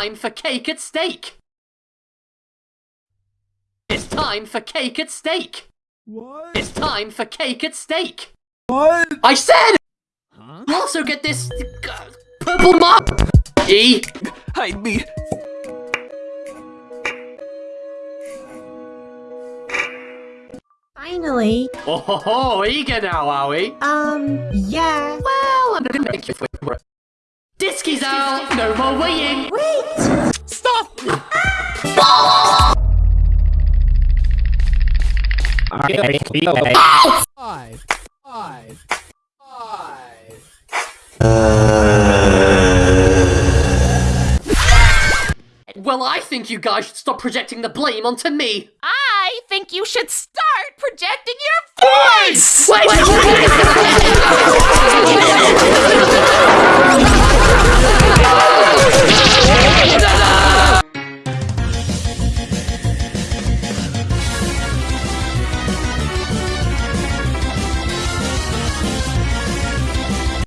time for cake at stake. It's time for cake at stake. What? It's time for cake at stake. What? I said! Huh? You also get this uh, purple mark. E. Hide me. Finally. Oh ho ho, eager now, are we? Um, yeah. Well, I'm gonna make you work. Disky's out! No more waiting! Wait! Stop! Five. Five. Five. Well, I think you guys should stop projecting the blame onto me. I think you should start projecting your voice! Wait!